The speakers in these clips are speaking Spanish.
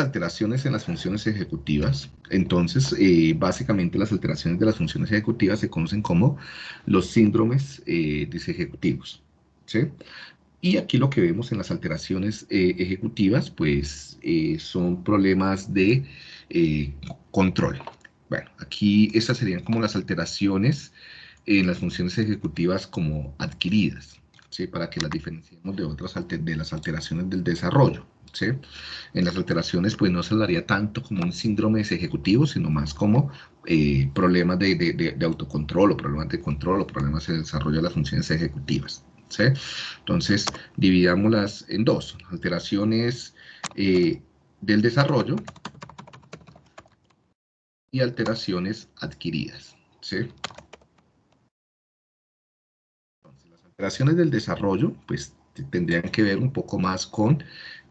alteraciones en las funciones ejecutivas. Entonces, eh, básicamente las alteraciones de las funciones ejecutivas se conocen como los síndromes eh, disejecutivos. ¿sí? Y aquí lo que vemos en las alteraciones eh, ejecutivas, pues son problemas de control. Bueno, aquí estas serían como las alteraciones en las funciones ejecutivas como adquiridas, ¿sí? para que las diferenciemos de otras de las alteraciones del desarrollo. ¿Sí? En las alteraciones pues no se hablaría tanto como un síndrome ejecutivo, sino más como eh, problemas de, de, de, autocontrol o problemas de control o problemas de desarrollo de las funciones ejecutivas. ¿sí? Entonces, dividámoslas en dos, alteraciones eh, del desarrollo y alteraciones adquiridas. ¿sí? Las alteraciones del desarrollo, pues tendrían que ver un poco más con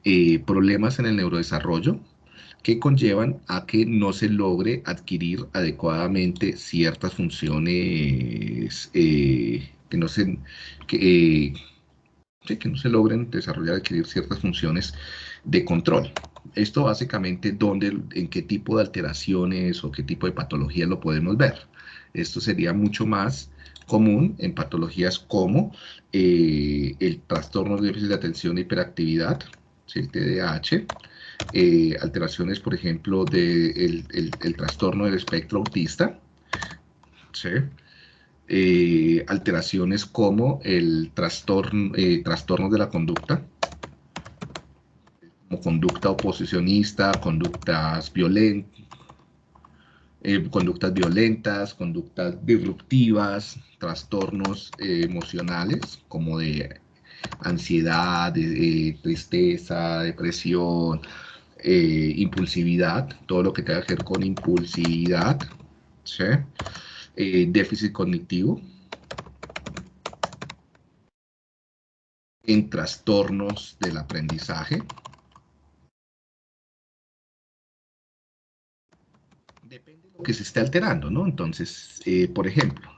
eh, problemas en el neurodesarrollo que conllevan a que no se logre adquirir adecuadamente ciertas funciones eh, que no se eh, que no se logren desarrollar adquirir ciertas funciones de control. Esto básicamente dónde, en qué tipo de alteraciones o qué tipo de patologías lo podemos ver. Esto sería mucho más común en patologías como el trastorno de déficit de atención e hiperactividad, el TDAH, eh, alteraciones, por ejemplo, del de el, trastorno del espectro autista, eh, alteraciones como el trastorno, eh, trastorno de la conducta, como conducta oposicionista, conductas violentas, conductas violentas, conductas disruptivas, trastornos emocionales como de ansiedad, tristeza, depresión, eh, impulsividad, todo lo que tenga que ver con impulsividad, eh, déficit cognitivo, en trastornos del aprendizaje, que se esté alterando, ¿no? Entonces, eh, por ejemplo,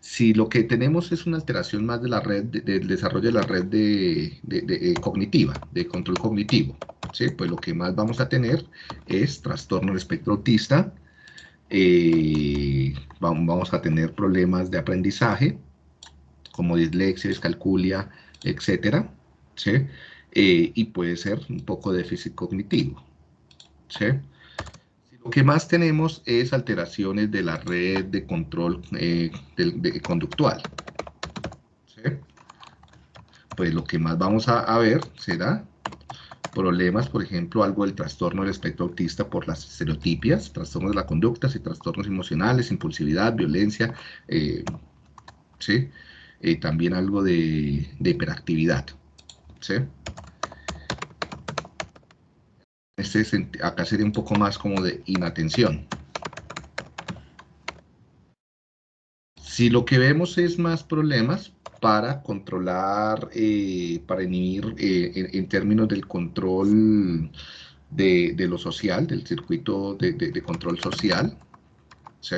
si lo que tenemos es una alteración más de la red, del desarrollo de la red de, eh, cognitiva, de control cognitivo, ¿sí? pues lo que más vamos a tener es trastorno del espectro autista, eh, vamos a tener problemas de aprendizaje, como dislexia, descalculia, etcétera, ¿sí? Eh, y puede ser un poco déficit cognitivo, ¿sí? Lo que más tenemos es alteraciones de la red de control eh, conductual. Pues lo que más vamos a, ver será problemas, por ejemplo, algo del trastorno del espectro autista por las estereotipias, trastornos de la conducta, y trastornos emocionales, impulsividad, violencia, eh, ¿sí? Eh, también algo de, de hiperactividad. ¿sí? Este, acá sería un poco más como de inatención. Si lo que vemos es más problemas para controlar, eh, para inhibir eh, en, términos del control de, lo social, del circuito de, control social, ¿sí?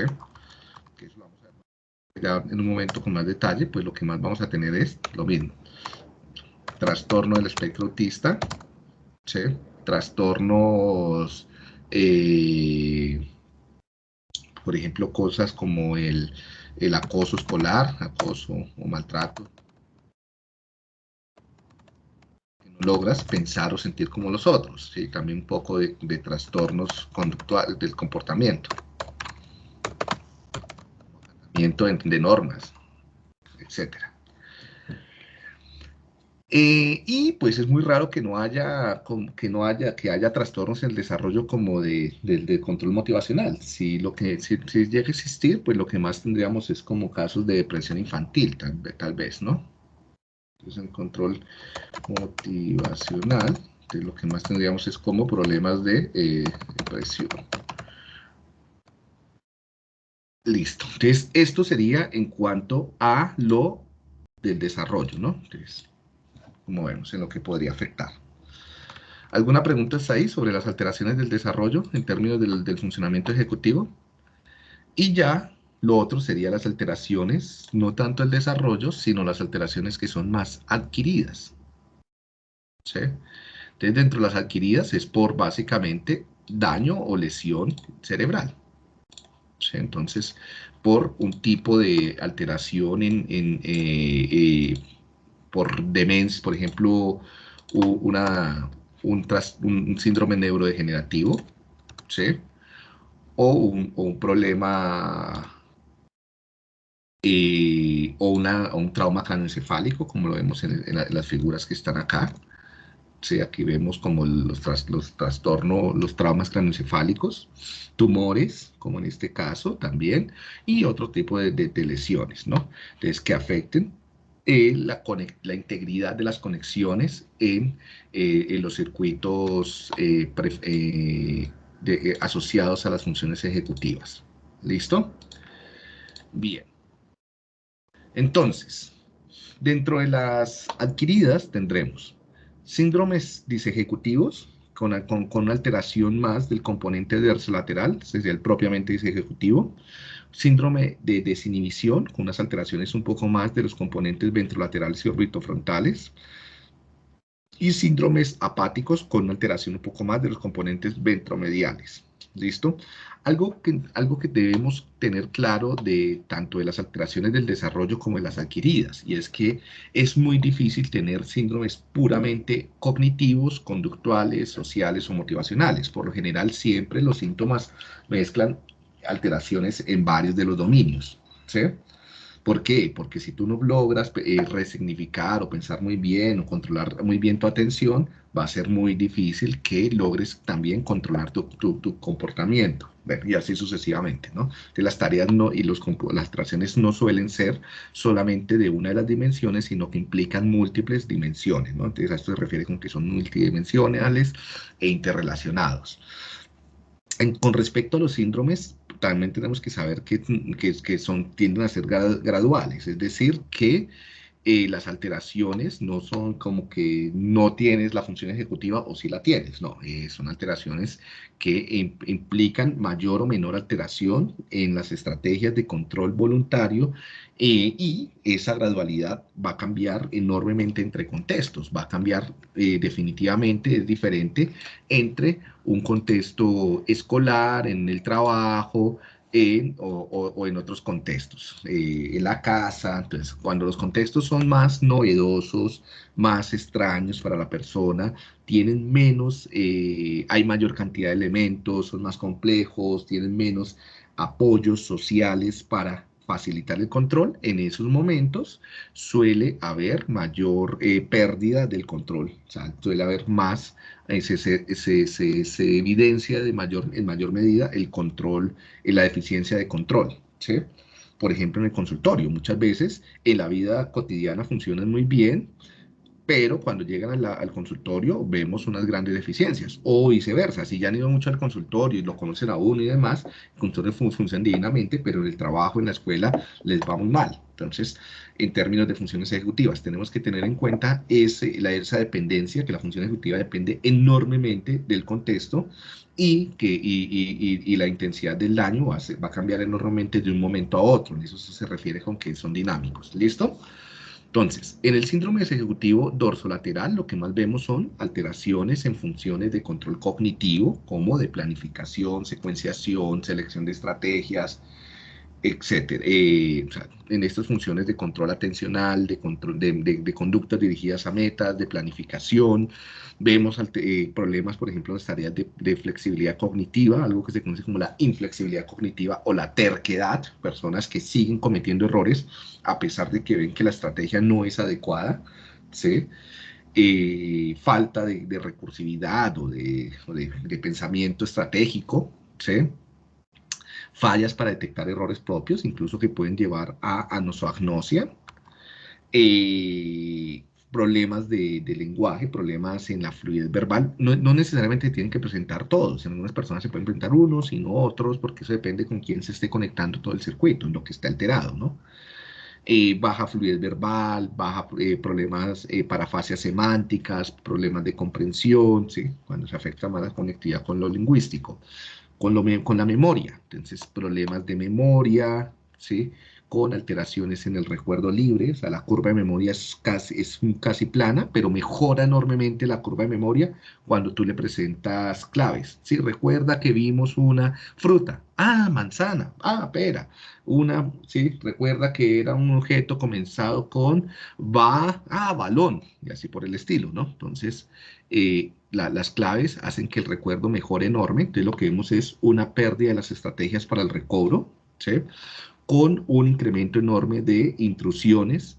Que eso vamos a ver en un momento con más detalle, pues lo que más vamos a tener es lo mismo. Trastorno del espectro autista, ¿sí? Trastornos, eh, por ejemplo, cosas como el, acoso escolar, acoso o maltrato. no logras pensar o sentir como los otros, ¿sí? también un poco de, de trastornos conductuales del comportamiento, comportamiento de normas, etcétera. Eh, y pues es muy raro que no haya, que no haya, que haya trastornos en el desarrollo como de, control motivacional. Si lo que si, llega a existir, pues lo que más tendríamos es como casos de depresión infantil, tal, vez, ¿no? Entonces, en control motivacional, lo que más tendríamos es como problemas de eh, depresión. Listo. Entonces, esto sería en cuanto a lo del desarrollo, ¿no? Entonces, como en lo que podría afectar. ¿Alguna pregunta está ahí sobre las alteraciones del desarrollo en términos del, funcionamiento ejecutivo? Y ya lo otro sería las alteraciones, no tanto el desarrollo, sino las alteraciones que son más adquiridas. ¿Sí? Entonces, dentro de las adquiridas es por básicamente daño o lesión cerebral. Entonces, por un tipo de alteración en, eh, eh, por demencia, por ejemplo, una, un, síndrome neurodegenerativo, ¿sí? o, un, problema eh, o, una, un trauma craneoencefálico, como lo vemos en, las figuras que están acá. Sí, aquí vemos como los, trastornos, los traumas craneoencefálicos, tumores, como en este caso también, y otro tipo de, lesiones, ¿no? Entonces, que afecten eh, la, integridad de las conexiones en, eh, los circuitos asociados a las funciones ejecutivas. ¿Listo? Bien. Entonces, dentro de las adquiridas tendremos síndromes disejecutivos con, con, con una alteración más del componente dorsolateral, sería el propiamente disejecutivo, síndrome de desinhibición con unas alteraciones un poco más de los componentes ventrolaterales y orbitofrontales, y síndromes apáticos con una alteración un poco más de los componentes ventromediales. ¿Listo? Algo que, algo que debemos tener claro de tanto de las alteraciones del desarrollo como de las adquiridas, y es que es muy difícil tener síndromes puramente cognitivos, conductuales, sociales o motivacionales. Por lo general, siempre los síntomas mezclan alteraciones en varios de los dominios. ¿sí? ¿Por qué? Porque si tú no logras eh, resignificar o pensar muy bien o controlar muy bien tu atención, va a ser muy difícil que logres también controlar tu, comportamiento. y así sucesivamente, ¿no? Las tareas no, y los, las tracciones no suelen ser solamente de una de las dimensiones, sino que implican múltiples dimensiones, ¿no? Entonces a esto se refiere con que son multidimensionales e interrelacionados. con respecto a los síndromes, también tenemos que saber que, que, son, tienden a ser graduales, es decir, que eh, las alteraciones no son como que no tienes la función ejecutiva o si la tienes, no, eh, son alteraciones que implican mayor o menor alteración en las estrategias de control voluntario eh, y esa gradualidad va a cambiar enormemente entre contextos, va a cambiar definitivamente, es diferente entre un contexto escolar, en el trabajo, o, en otros contextos, eh, en la casa, entonces cuando los contextos son más novedosos, más extraños para la persona, tienen menos, eh, hay mayor cantidad de elementos, son más complejos, tienen menos apoyos sociales para facilitar el control, en esos momentos suele haber mayor eh, pérdida del control, o sea, suele haber más, eh, se, se, evidencia de mayor, en mayor medida el control, eh, la deficiencia de control. Por ejemplo, en el consultorio, muchas veces en la vida cotidiana funcionan muy bien, pero cuando llegan al consultorio vemos unas grandes deficiencias, o viceversa, si ya han ido mucho al consultorio y lo conocen a uno y demás, el consultorio funciona divinamente, pero en el trabajo, en la escuela, les va muy mal. Entonces, en términos de funciones ejecutivas, tenemos que tener en cuenta ese, la, esa dependencia, que la función ejecutiva depende enormemente del contexto y que y, y, la intensidad del daño va a, va a cambiar enormemente de un momento a otro. Eso se refiere con que son dinámicos. ¿Listo? Entonces, en el síndrome ejecutivo dorsolateral lo que más vemos son alteraciones en funciones de control cognitivo, como de planificación, secuenciación, selección de estrategias, etcétera. Eh, en estas funciones de control atencional, de, control, de, conductas dirigidas a metas, de planificación, vemos eh, problemas, por ejemplo, en las tareas de, flexibilidad cognitiva, algo que se conoce como la inflexibilidad cognitiva o la terquedad, personas que siguen cometiendo errores a pesar de que ven que la estrategia no es adecuada, ¿sí? Eh, falta de, recursividad o de, pensamiento estratégico, ¿sí? Fallas para detectar errores propios, incluso que pueden llevar a anosoagnosia, eh, problemas de, lenguaje, problemas en la fluidez verbal, no, necesariamente tienen que presentar todos, en algunas personas se pueden presentar unos, sino otros, porque eso depende con quién se esté conectando todo el circuito, en lo que está alterado, ¿no? Eh, baja fluidez verbal, baja eh, problemas eh, semánticas, problemas de comprensión, ¿sí? cuando se afecta más la conectividad con lo lingüístico con, la memoria. Entonces, problemas de memoria, ¿sí? con alteraciones en el recuerdo libre, o sea, la curva de memoria es casi, es casi plana, pero mejora enormemente la curva de memoria cuando tú le presentas claves. Sí, recuerda que vimos una fruta, ah, manzana, ah, pera, una, sí, recuerda que era un objeto comenzado con va, ah, balón, y así por el estilo, ¿no? Entonces, eh, las claves hacen que el recuerdo mejore enorme, entonces lo que vemos es una pérdida de las estrategias para el recobro, con un incremento enorme de intrusiones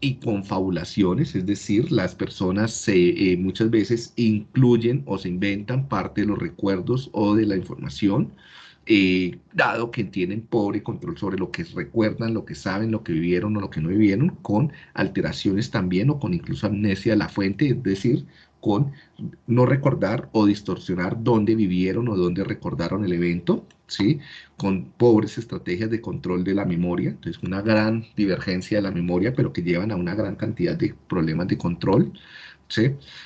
y confabulaciones, es decir, las personas eh, muchas veces incluyen o se inventan parte de los recuerdos o de la información, eh, dado que tienen pobre control sobre lo que recuerdan, lo que saben, lo que vivieron o lo que no vivieron, con alteraciones también o con incluso amnesia de la fuente, es decir, con no recordar o distorsionar dónde vivieron o dónde recordaron el evento, ¿sí? Con pobres estrategias de control de la memoria, entonces una gran divergencia de la memoria, pero que llevan a una gran cantidad de problemas de control,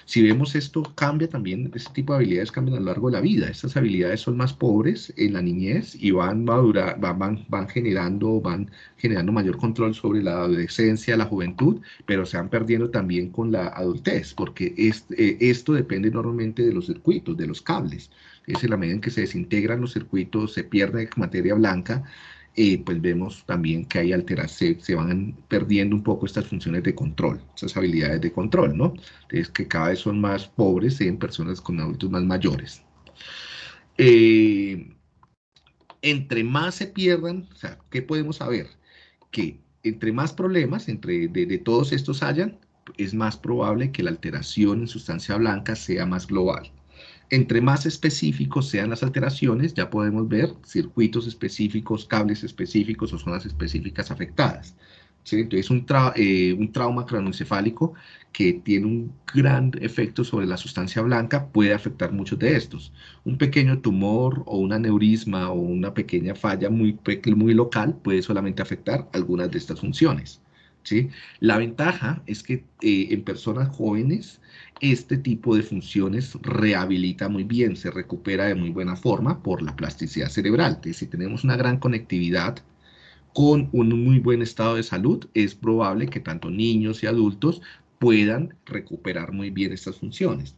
si vemos esto, cambia también, este tipo de habilidades cambian a lo largo de la vida. Estas habilidades son más pobres en la niñez y van, van, van, generando, van generando mayor control sobre la adolescencia, la juventud, pero se van perdiendo también con la adultez, porque eh, esto depende enormemente de los circuitos, de los cables. Es en la medida en que se desintegran los circuitos, se pierde materia blanca, eh, pues vemos también que hay alteraciones, se van perdiendo un poco estas funciones de control, esas habilidades de control, ¿no? Entonces, que cada vez son más pobres en personas con adultos más mayores. Eh, entre más se pierdan, o sea, ¿qué podemos saber? Que entre más problemas entre de todos estos hayan, es más probable que la alteración en sustancia blanca sea más global. Entre más específicos sean las alteraciones, ya podemos ver circuitos específicos, cables específicos o zonas específicas afectadas. Entonces, un, eh, un trauma cranoencefálico que tiene un gran efecto sobre la sustancia blanca puede afectar muchos de estos. Un pequeño tumor o un aneurisma o una pequeña falla muy, muy local puede solamente afectar algunas de estas funciones. La ventaja es que eh, en personas jóvenes este tipo de funciones rehabilita muy bien, se recupera de muy buena forma por la plasticidad cerebral. Si tenemos una gran conectividad con un muy buen estado de salud, es probable que tanto niños y adultos puedan recuperar muy bien estas funciones.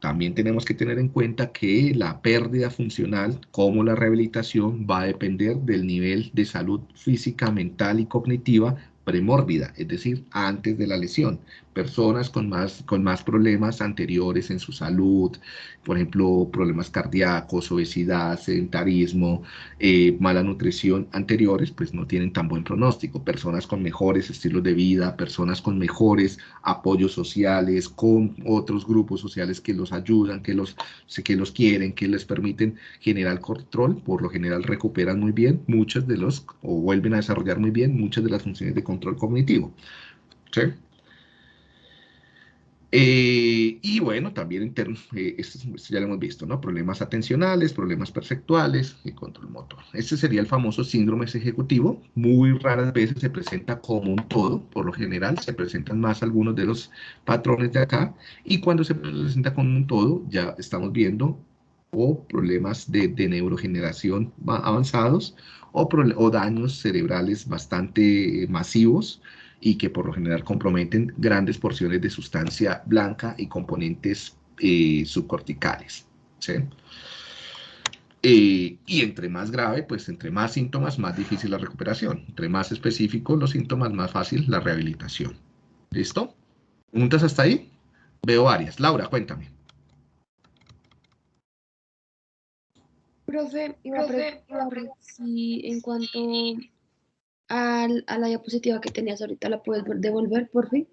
También tenemos que tener en cuenta que la pérdida funcional, como la rehabilitación, va a depender del nivel de salud física, mental y cognitiva premórbida, es decir, antes de la lesión. Personas con más, con más problemas anteriores en su salud, por ejemplo, problemas cardíacos, obesidad, sedentarismo, eh, mala nutrición anteriores, pues no tienen tan buen pronóstico. Personas con mejores estilos de vida, personas con mejores apoyos sociales, con otros grupos sociales que los ayudan, que los, que los quieren, que les permiten generar control, por lo general recuperan muy bien muchas de los, o vuelven a desarrollar muy bien muchas de las funciones de control cognitivo. ¿sí? Eh, y bueno, también en eh, esto, ya lo hemos visto, ¿no? Problemas atencionales, problemas perceptuales y control motor. Este sería el famoso síndrome ejecutivo. Muy raras veces se presenta como un todo. Por lo general se presentan más algunos de los patrones de acá. Y cuando se presenta como un todo, ya estamos viendo o problemas de, de neurogeneración avanzados o, daños cerebrales bastante masivos y que por lo general comprometen grandes porciones de sustancia blanca y componentes eh, subcorticales. Eh, y entre más grave, pues entre más síntomas, más difícil la recuperación. Entre más específicos los síntomas, más fácil la rehabilitación. ¿Listo? ¿Preguntas hasta ahí? Veo varias. Laura, cuéntame. Profe, iba a preguntar si en cuanto a, la diapositiva que tenías ahorita, ¿la puedes devolver, por fin?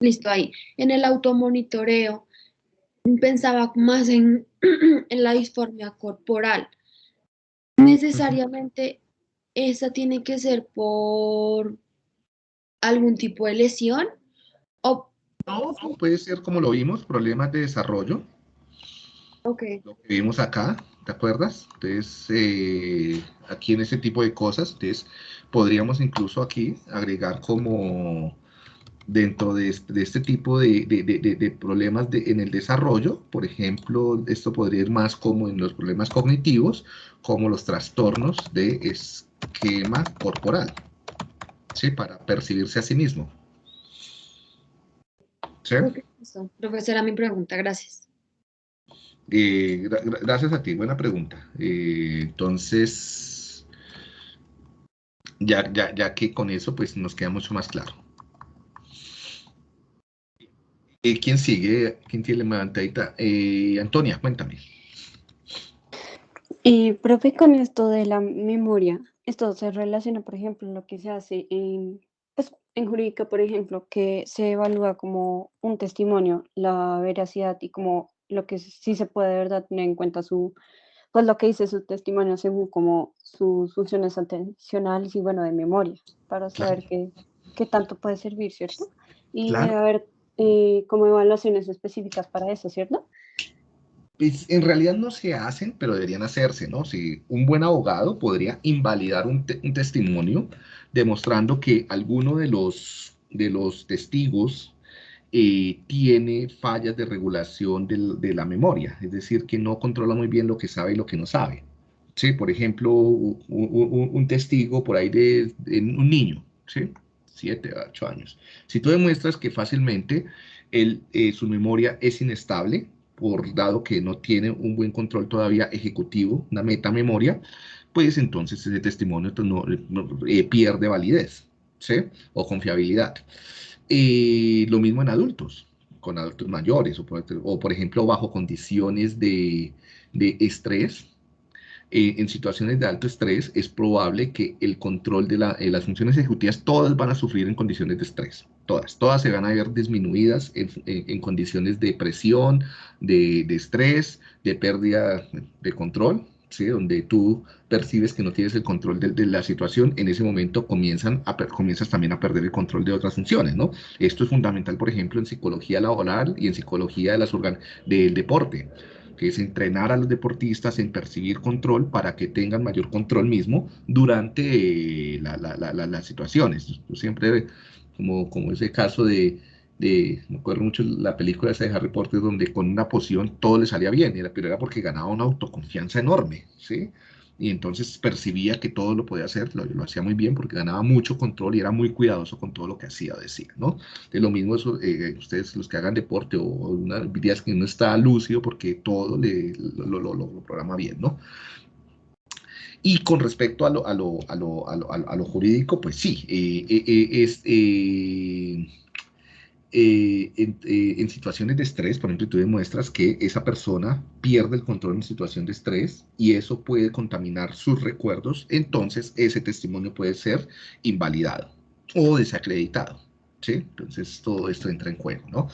Listo, ahí. En el automonitoreo pensaba más en, en la disformia corporal. Necesariamente esa tiene que ser por algún tipo de lesión o no, puede ser como lo vimos, problemas de desarrollo. Ok. Lo que vimos acá, ¿te acuerdas? Entonces, eh, aquí en ese tipo de cosas, entonces podríamos incluso aquí agregar como dentro de este, tipo de, problemas en el desarrollo, por ejemplo, esto podría ir más como en los problemas cognitivos, como los trastornos de esquema corporal, ¿sí? Para percibirse a sí mismo. ¿Sí? Profesora, mi pregunta, gracias. Eh, gracias a ti, buena pregunta. Eh, entonces, ya, ya, ya que con eso pues nos queda mucho más claro. Eh, ¿Quién sigue? ¿Quién tiene la levantadita? Antonia, cuéntame. Y, profe, con esto de la memoria, esto se relaciona, por ejemplo, lo que se hace en, pues, en jurídica, por ejemplo, que se evalúa como un testimonio, la veracidad y como lo que sí se puede de verdad tener en cuenta su, pues lo que dice su testimonio según como sus funciones atencionales y bueno, de memoria, para saber qué, qué, tanto puede servir, ¿cierto? Y a ver eh, como evaluaciones específicas para eso, ¿cierto? Pues en realidad no se hacen, pero deberían hacerse, ¿no? Si un buen abogado podría invalidar un, testimonio demostrando que alguno de los, de los testigos eh, tiene fallas de regulación de, la memoria, es decir, que no controla muy bien lo que sabe y lo que no sabe. Sí, por ejemplo, un, testigo por ahí de, de, un niño, ¿sí? 7, 8 años. Si tú demuestras que fácilmente eh, su memoria es inestable, por dado que no tiene un buen control todavía ejecutivo, una metamemoria, pues entonces ese testimonio pues, no, eh, pierde validez ¿sí? o confiabilidad. Eh, lo mismo en adultos, con adultos mayores, o por, o por ejemplo bajo condiciones de, de estrés, eh, en situaciones de alto estrés es probable que el control de eh, las funciones ejecutivas, todas van a sufrir en condiciones de estrés, todas, todas se van a ver disminuidas en, condiciones de presión, de, estrés, de pérdida de control, ¿sí? donde tú percibes que no tienes el control de, la situación, en ese momento comienzan a, comienzas también a perder el control de otras funciones, ¿no? Esto es fundamental, por ejemplo, en psicología laboral y en psicología de las del deporte que es entrenar a los deportistas en percibir control para que tengan mayor control mismo durante eh, las situaciones. Siempre, como, como ese caso de, me acuerdo mucho la película esa de Harry Potter donde con una poción todo le salía bien, pero era porque ganaba una autoconfianza enorme, ¿sí? y entonces percibía que todo lo podía hacer, lo, lo, hacía muy bien porque ganaba mucho control y era muy cuidadoso con todo lo que hacía o decía, ¿no? De lo mismo eso, eh, ustedes los que hagan deporte o una días que no está lúcido porque todo lo, programa bien, ¿no? Y con respecto a lo, a lo, a lo, a lo, a lo jurídico, pues sí, eh, eh, es eh, eh, en, situaciones de estrés, por ejemplo, tú demuestras que esa persona pierde el control en situación de estrés y eso puede contaminar sus recuerdos, entonces ese testimonio puede ser invalidado o desacreditado. Entonces todo esto entra en juego, ¿no?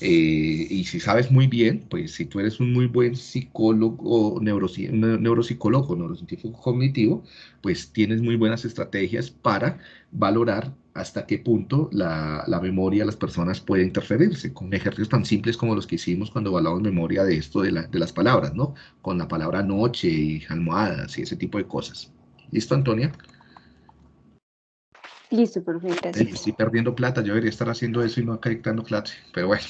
Eh, y si sabes muy bien, pues si tú eres un muy buen psicólogo, neuropsicólogo, neurocientífico cognitivo, pues tienes muy buenas estrategias para valorar hasta qué punto la, memoria de las personas puede interferirse, con ejercicios tan simples como los que hicimos cuando evaluamos memoria de esto de, las palabras, ¿no? Con la palabra noche y almohadas y ese tipo de cosas. ¿Listo, Antonia? Listo, perfecto. Estoy perdiendo plata, yo debería estar haciendo eso y no acá dictando clase, pero bueno.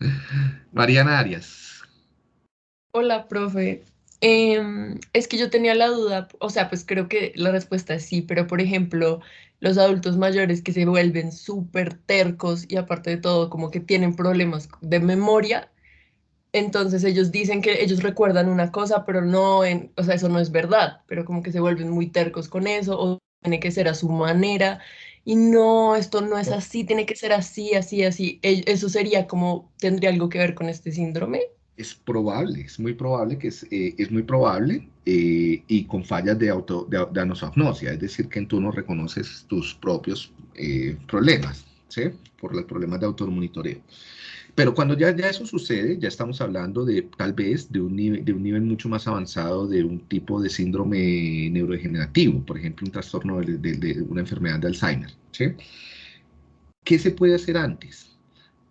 Mariana Arias. Hola, profe. Em, es que yo tenía la duda, o sea, pues creo que la respuesta es sí, pero por ejemplo, los adultos mayores que se vuelven súper tercos y aparte de todo, como que tienen problemas de memoria, entonces ellos dicen que ellos recuerdan una cosa, pero no, en, o sea, eso no es verdad, pero como que se vuelven muy tercos con eso o tiene que ser a su manera y no, esto no es así, tiene que ser así, así, así. E, eso sería como, tendría algo que ver con este síndrome es probable, es muy probable que es, eh, es muy probable eh, y con fallas de, auto, de, anosognosia, es decir, que tú no reconoces tus propios eh, problemas, ¿sí? Por los problemas de automonitoreo. Pero cuando ya, ya eso sucede, ya estamos hablando de tal vez de un, nivel, de un nivel mucho más avanzado de un tipo de síndrome neurodegenerativo, por ejemplo, un trastorno de, una enfermedad de Alzheimer. ¿Qué se puede hacer antes?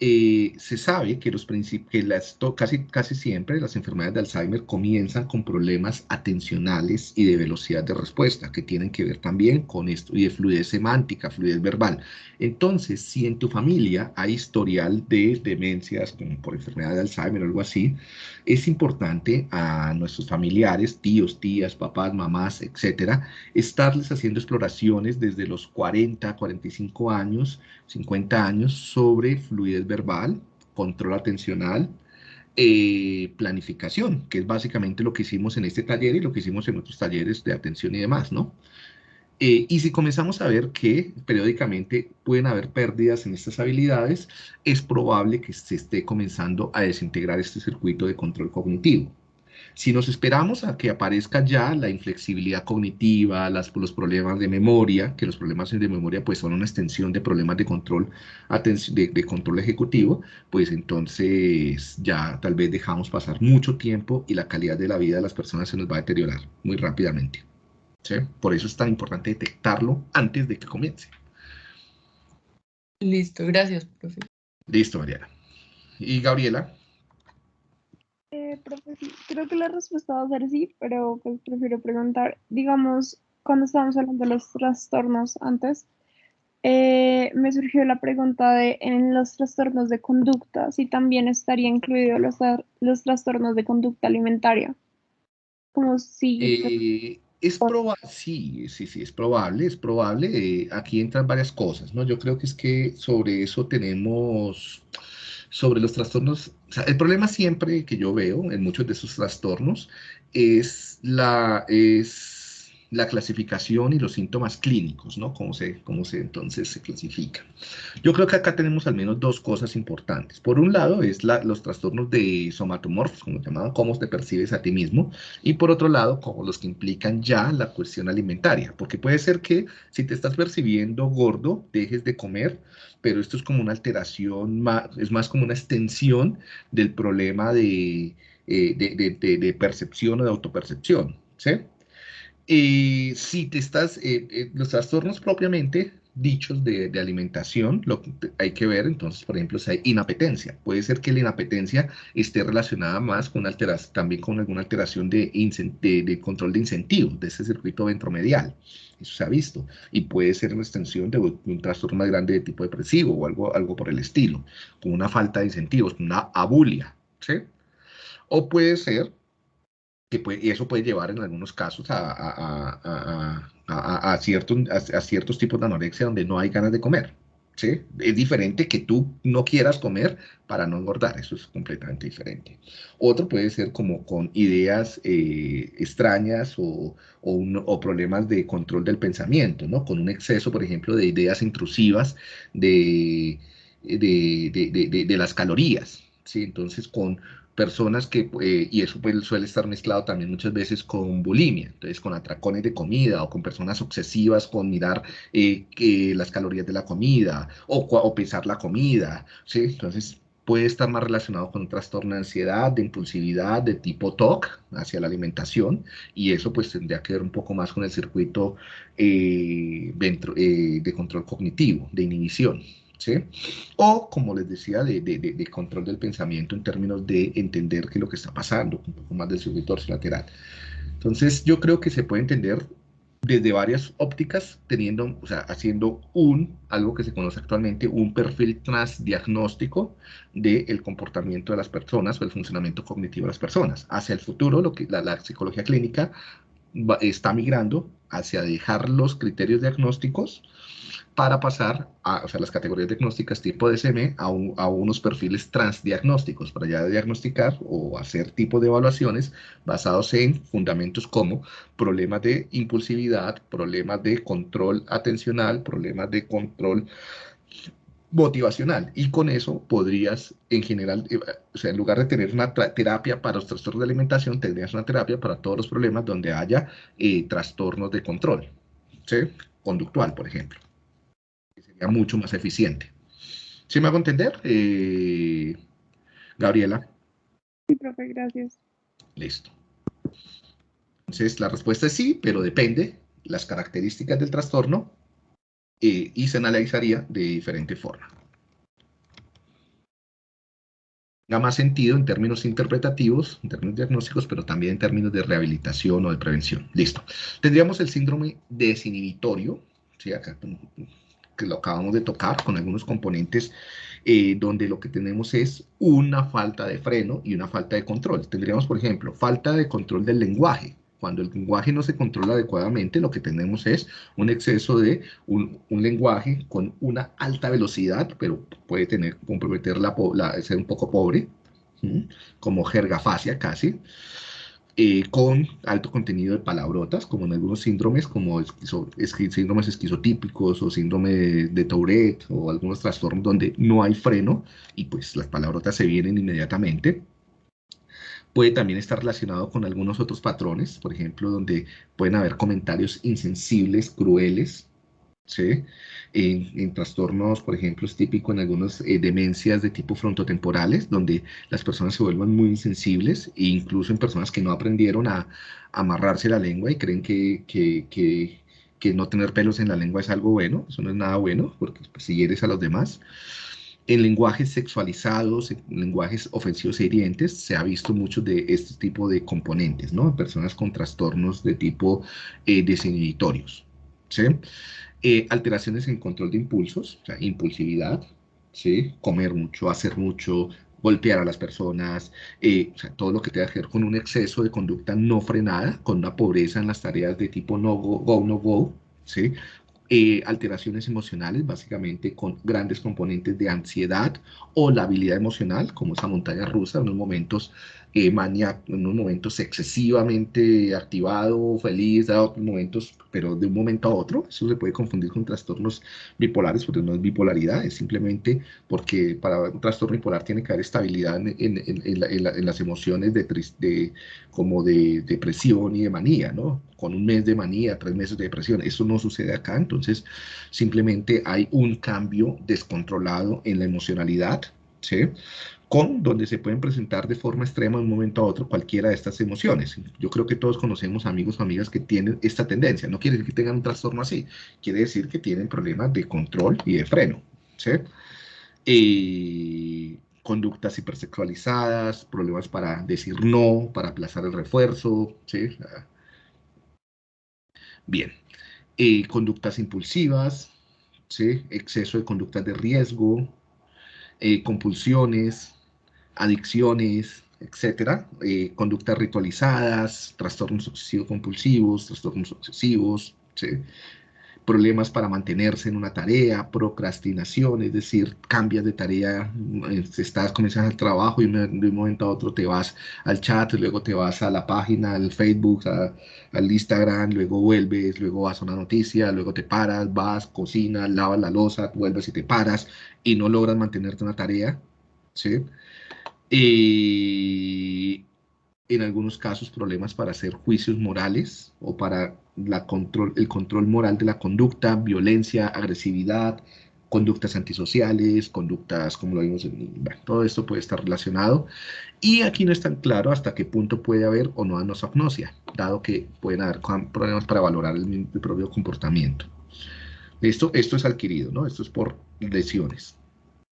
Eh, se sabe que, los que las, casi, casi siempre las enfermedades de Alzheimer comienzan con problemas atencionales y de velocidad de respuesta, que tienen que ver también con esto, y de fluidez semántica, fluidez verbal. Entonces, si en tu familia hay historial de demencias, como por enfermedad de Alzheimer o algo así, es importante a nuestros familiares, tíos, tías, papás, mamás, etcétera, estarles haciendo exploraciones desde los 40, 45 años, 50 años sobre fluidez verbal, control atencional, eh, planificación, que es básicamente lo que hicimos en este taller y lo que hicimos en otros talleres de atención y demás, ¿no? Eh, y si comenzamos a ver que periódicamente pueden haber pérdidas en estas habilidades, es probable que se esté comenzando a desintegrar este circuito de control cognitivo. Si nos esperamos a que aparezca ya la inflexibilidad cognitiva, los problemas de memoria, que los problemas de memoria pues son una extensión de problemas de control, de control ejecutivo, pues entonces ya tal vez dejamos pasar mucho tiempo y la calidad de la vida de las personas se nos va a deteriorar muy rápidamente. ¿Sí? Por eso es tan importante detectarlo antes de que comience. Listo, gracias, profe. Listo, Mariana. ¿Y Gabriela? Eh, creo que la respuesta va a ser sí, pero pues prefiero preguntar, digamos, cuando estábamos hablando de los trastornos antes, eh, me surgió la pregunta de en los trastornos de conducta, si también estaría incluido los, los trastornos de conducta alimentaria. Como si... Eh, es probable, sí, sí, sí, es probable, es probable. aquí entran varias cosas, ¿no? Yo creo que es que sobre eso tenemos sobre los trastornos, el problema siempre que yo veo en muchos de esos trastornos es la, es la clasificación y los síntomas clínicos, ¿no? Cómo se, cómo se entonces se clasifica. Yo creo que acá tenemos al menos dos cosas importantes. Por un lado es la, los trastornos de somatomorfos, como se llaman, cómo te percibes a ti mismo, y por otro lado, como los que implican ya la cuestión alimentaria, porque puede ser que si te estás percibiendo gordo, dejes de comer, pero esto es como una alteración, es más como una extensión del problema de, eh, de, percepción o de autopercepción, ¿sí? Y si te estás, eh, eh, los trastornos propiamente dichos de, alimentación, hay que ver entonces, por ejemplo, si hay inapetencia. Puede ser que la inapetencia esté relacionada más con alteración, también con alguna alteración de, control de incentivos, de ese circuito ventromedial. Eso se ha visto. Y puede ser una extensión de un trastorno más grande de tipo depresivo o algo, algo por el estilo, con una falta de incentivos, una abulia. O puede ser que y eso puede llevar en algunos casos a, a, ciertos, a, ciertos tipos de anorexia donde no hay ganas de comer. ¿sí? Es diferente que tú no quieras comer para no engordar, eso es completamente diferente. Otro puede ser como con ideas eh, extrañas o, o, problemas de control del pensamiento, ¿no? Con un exceso, por ejemplo, de ideas intrusivas de, de, de las calorías, ¿sí? Entonces, con personas que, eh, y eso pues, suele estar mezclado también muchas veces con bulimia, entonces con atracones de comida o con personas obsesivas con mirar eh, las calorías de la comida o, o pesar la comida, ¿sí? Entonces puede estar más relacionado con un trastorno de ansiedad, de impulsividad, de tipo TOC hacia la alimentación, y eso pues tendría que ver un poco más con el circuito eh, de control cognitivo, de inhibición. O, como les decía, de, control del pensamiento en términos de entender qué es lo que está pasando, un poco más del circuito lateral. Entonces, yo creo que se puede entender desde varias ópticas, teniendo, o sea, haciendo un, algo que se conoce actualmente, un perfil transdiagnóstico del comportamiento de las personas o el funcionamiento cognitivo de las personas. Hacia el futuro, lo que la, la psicología clínica está migrando hacia dejar los criterios diagnósticos para pasar a o las categorías diagnósticas tipo DSM a, a, unos perfiles transdiagnósticos. Para ya diagnosticar o hacer tipo de evaluaciones basados en fundamentos como problemas de impulsividad, problemas de control atencional, problemas de control motivacional. Y con eso podrías en general, eh, o sea, en lugar de tener una terapia para los trastornos de alimentación, tendrías una terapia para todos los problemas donde haya eh, trastornos de control, ¿sí? conductual, por ejemplo mucho más eficiente. ¿Sí me hago entender, eh, Gabriela? Sí, profe, gracias. Listo. Entonces, la respuesta es sí, pero depende las características del trastorno eh, y se analizaría de diferente forma. tenga más sentido en términos interpretativos, en términos diagnósticos, pero también en términos de rehabilitación o de prevención. Listo. Tendríamos el síndrome desinhibitorio, ¿sí? Acá, que lo acabamos de tocar, con algunos componentes eh, donde lo que tenemos es una falta de freno y una falta de control. Tendríamos, por ejemplo, falta de control del lenguaje. Cuando el lenguaje no se controla adecuadamente, lo que tenemos es un exceso de un, lenguaje con una alta velocidad, pero puede tener, comprometer la, ser un poco pobre, como jergafasia casi. Eh, con alto contenido de palabrotas, como en algunos síndromes, como síndromes esquizotípicos o síndrome de, Tourette o algunos trastornos donde no hay freno y pues las palabrotas se vienen inmediatamente. Puede también estar relacionado con algunos otros patrones, por ejemplo, donde pueden haber comentarios insensibles, crueles, ¿sí? En, trastornos, por ejemplo, es típico en algunas eh, demencias de tipo frontotemporales, donde las personas se vuelvan muy insensibles, e incluso en personas que no aprendieron a, amarrarse la lengua y creen que, que, que, no tener pelos en la lengua es algo bueno, eso no es nada bueno, porque pues, si hieres a los demás. En lenguajes sexualizados, en lenguajes ofensivos e hirientes, se ha visto mucho de este tipo de componentes, ¿no? Personas con trastornos de tipo eh, desinhibitorios, Eh, alteraciones en control de impulsos, impulsividad, comer mucho, hacer mucho, golpear a las personas, eh, todo lo que tenga que ver con un exceso de conducta no frenada, con una pobreza en las tareas de tipo no go, go no go. Eh, alteraciones emocionales, básicamente con grandes componentes de ansiedad o la habilidad emocional, como esa montaña rusa, en unos momentos eh, mania, en unos momentos excesivamente activado, feliz, en otros momentos, pero de un momento a otro. Eso se puede confundir con trastornos bipolares, porque no es bipolaridad, es simplemente porque para un trastorno bipolar tiene que haber estabilidad en, en, en, las emociones de, de, como de depresión y de manía, ¿no? Con un mes de manía, tres meses de depresión. Eso no sucede acá, entonces simplemente hay un cambio descontrolado en la emocionalidad, ¿sí? Con donde se pueden presentar de forma extrema de un momento a otro cualquiera de estas emociones. Yo creo que todos conocemos amigos o amigas que tienen esta tendencia. No quiere decir que tengan un trastorno así, quiere decir que tienen problemas de control y de freno. ¿sí? Eh, conductas hipersexualizadas, problemas para decir no, para aplazar el refuerzo. ¿sí? Bien. Eh, conductas impulsivas, ¿sí? exceso de conductas de riesgo, eh, compulsiones, adicciones, etcétera, eh, conductas ritualizadas, trastornos obsesivos compulsivos, trastornos obsesivos, problemas para mantenerse en una tarea, procrastinación, es decir, cambias de tarea, eh, estás, comienzas el trabajo y de un momento a otro te vas al chat, luego te vas a la página, al Facebook, al Instagram, luego vuelves, luego vas a una noticia, luego te paras, vas, cocinas, lavas la losa, vuelves y te paras y no logras mantenerte una tarea, ¿sí? Y en algunos casos problemas para hacer juicios morales o para control, el control moral de la conducta, violencia, agresividad, conductas antisociales, conductas, como lo vimos, en, todo esto puede estar relacionado. Y aquí no es tan claro hasta qué punto puede haber o no anosognosia, dado que pueden haber problemas para valorar el, el propio comportamiento. Esto, esto es adquirido, ¿no? Esto es por lesiones.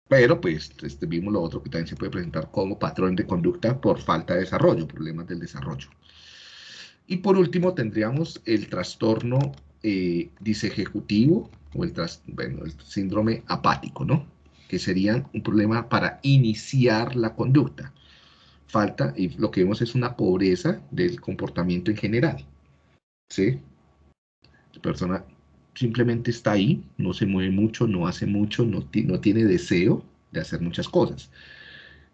Pero pues este, vimos lo otro que también se puede presentar como patrón de conducta por falta de desarrollo, problemas del desarrollo. Y por último tendríamos el trastorno eh, disejecutivo o el, bueno, el síndrome apático, ¿no? Que sería un problema para iniciar la conducta. Falta, y lo que vemos es una pobreza del comportamiento en general. ¿Sí? Persona simplemente está ahí, no se mueve mucho, no hace mucho, no, no tiene deseo de hacer muchas cosas.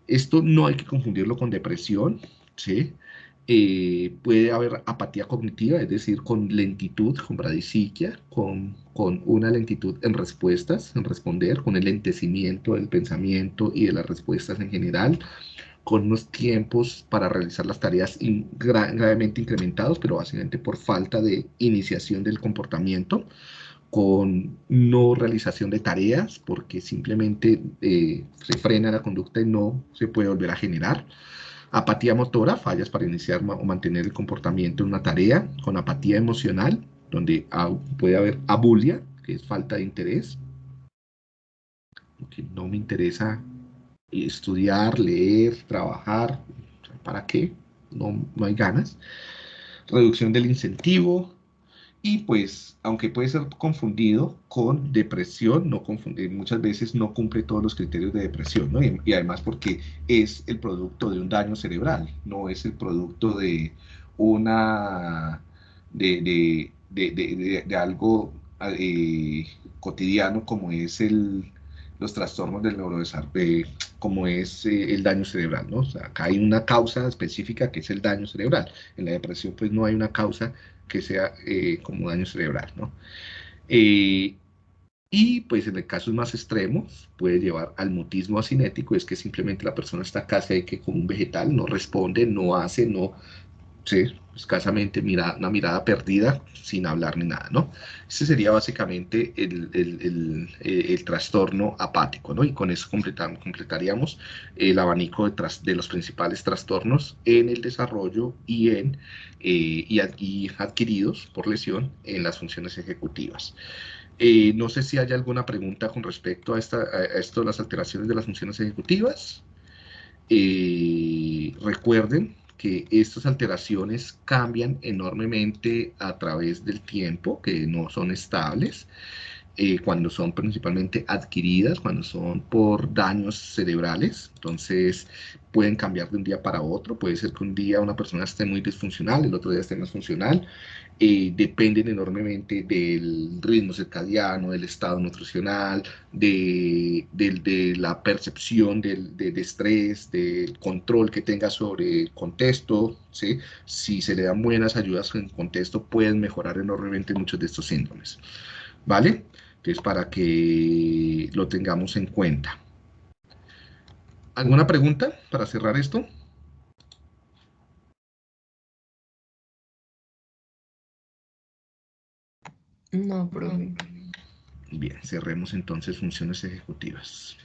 Esto no hay que confundirlo con depresión, ¿sí? Eh, puede haber apatía cognitiva, es decir, con lentitud, con bradisiquia, con, con una lentitud en respuestas, en responder, con el lentecimiento del pensamiento y de las respuestas en general, con unos tiempos para realizar las tareas gravemente incrementados, pero básicamente por falta de iniciación del comportamiento, con no realización de tareas, porque simplemente eh, se frena la conducta y no se puede volver a generar. Apatía motora, fallas para iniciar o mantener el comportamiento en una tarea, con apatía emocional, donde puede haber abulia, que es falta de interés, que no me interesa estudiar, leer, trabajar, ¿para qué? No, no hay ganas. Reducción del incentivo, y pues, aunque puede ser confundido con depresión, no confunde, muchas veces no cumple todos los criterios de depresión, ¿no? Y, además porque es el producto de un daño cerebral, no es el producto de una, de, de, algo eh, cotidiano como es el, los trastornos del neurodesarrollo, como es eh, el daño cerebral, ¿no? O sea, acá hay una causa específica que es el daño cerebral. En la depresión, pues no hay una causa que sea eh, como daño cerebral, ¿no? Eh, y pues en el casos más extremos puede llevar al mutismo asinético, es que simplemente la persona está casi que como un vegetal, no responde, no hace, no, sí, escasamente mira, una mirada perdida sin hablar ni nada, ¿no? Ese sería básicamente el, el, el, trastorno apático, ¿no? Y con eso completaríamos el abanico de, de, los principales trastornos en el desarrollo y, en, eh, y, adquiridos por lesión en las funciones ejecutivas. Eh, no sé si hay alguna pregunta con respecto a, esta, a esto de las alteraciones de las funciones ejecutivas. Eh, recuerden que estas alteraciones cambian enormemente a través del tiempo, que no son estables, eh, cuando son principalmente adquiridas, cuando son por daños cerebrales, entonces pueden cambiar de un día para otro, puede ser que un día una persona esté muy disfuncional, el otro día esté más funcional, eh, dependen enormemente del ritmo circadiano, del estado nutricional, de, la percepción del, de, estrés, del control que tenga sobre el contexto. Si se le dan buenas ayudas en contexto, pueden mejorar enormemente muchos de estos síndromes. ¿Vale? Entonces, para que lo tengamos en cuenta. ¿Alguna pregunta para cerrar esto? No, profe. Bien, cerremos entonces funciones ejecutivas.